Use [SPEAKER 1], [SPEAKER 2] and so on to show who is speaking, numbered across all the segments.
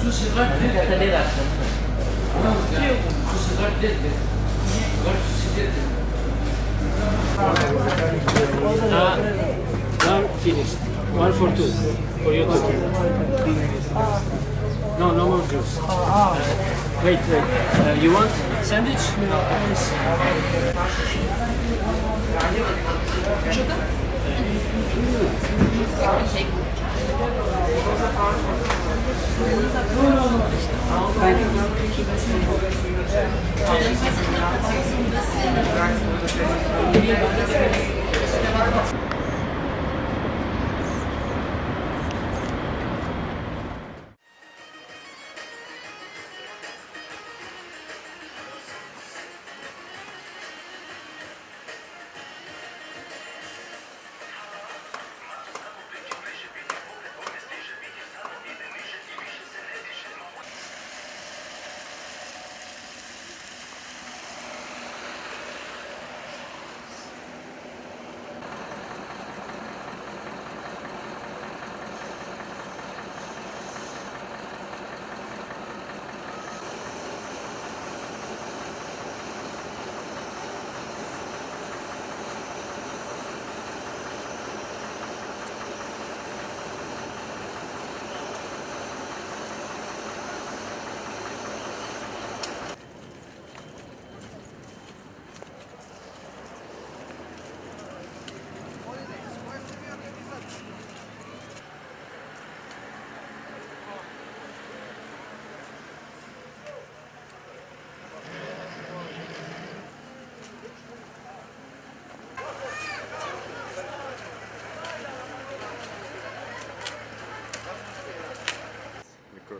[SPEAKER 1] tout ce que tu as dit
[SPEAKER 2] Uh, one finished. One for two. For you two. No, no more juice. Uh, wait, wait. Uh, you want sandwich?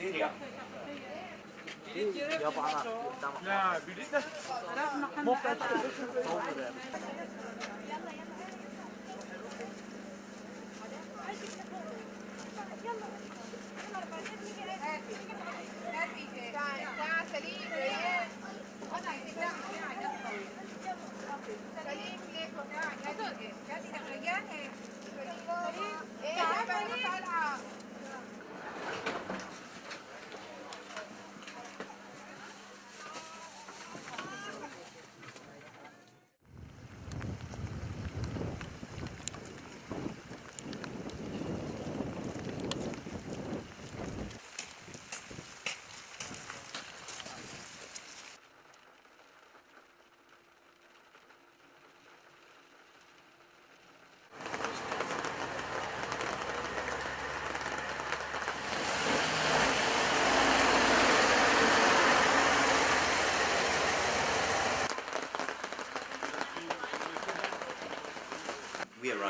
[SPEAKER 3] Syria. Ya
[SPEAKER 4] bilit Yalla yalla.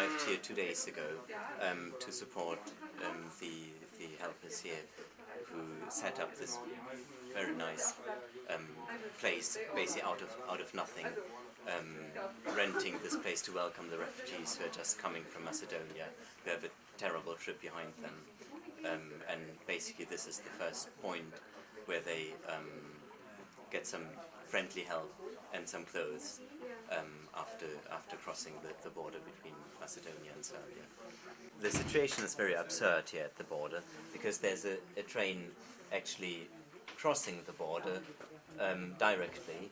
[SPEAKER 5] Arrived here two days ago um, to support um, the the helpers here who set up this very nice um, place, basically out of out of nothing, um, renting this place to welcome the refugees who are just coming from Macedonia, who have a terrible trip behind them, um, and basically this is the first point where they um, get some friendly help and some clothes um, after after crossing the, the border between Macedonia and Serbia. The situation is very absurd here at the border because there's a, a train actually crossing the border um, directly.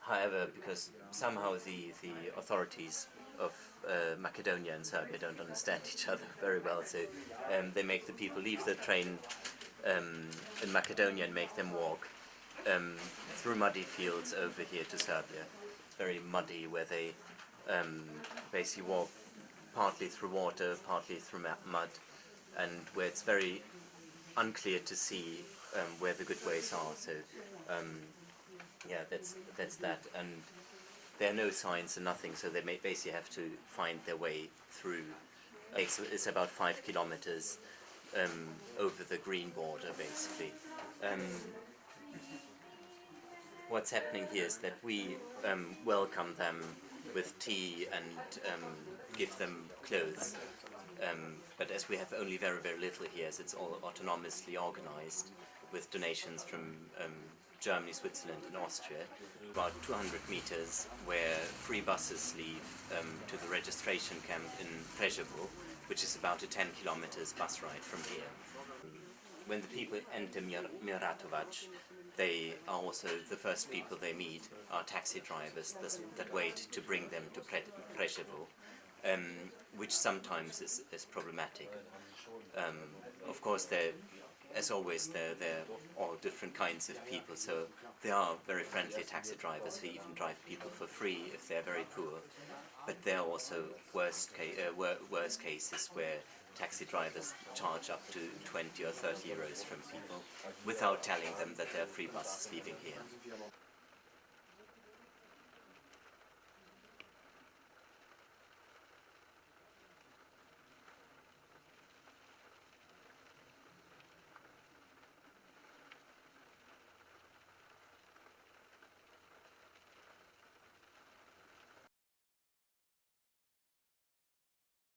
[SPEAKER 5] However, because somehow the, the authorities of uh, Macedonia and Serbia don't understand each other very well, so um, they make the people leave the train um, in Macedonia and make them walk um, through muddy fields over here to Serbia. It's very muddy where they um, basically walk partly through water, partly through mud, and where it's very unclear to see um, where the good ways are. So um, yeah, that's that's that, and there are no signs and nothing, so they may basically have to find their way through. It's, it's about five kilometers um, over the green border, basically. Um, what's happening here is that we um, welcome them with tea and um, give them clothes. Um, but as we have only very, very little here, as it's all autonomously organized with donations from um, Germany, Switzerland and Austria, about 200 meters where free buses leave um, to the registration camp in Preševo, which is about a 10 kilometers bus ride from here. When the people enter Mir- Miratovac, they are also the first people they meet are taxi drivers that, wait to bring them to Pre- Preševo, um, which sometimes is, is problematic. Um, of course, there, as always, there are all different kinds of people. So there are very friendly taxi drivers who even drive people for free if they're very poor. But there are also worst ca- uh, wor- worse cases where taxi drivers charge up to 20 or 30 euros from people without telling them that there are free buses leaving here.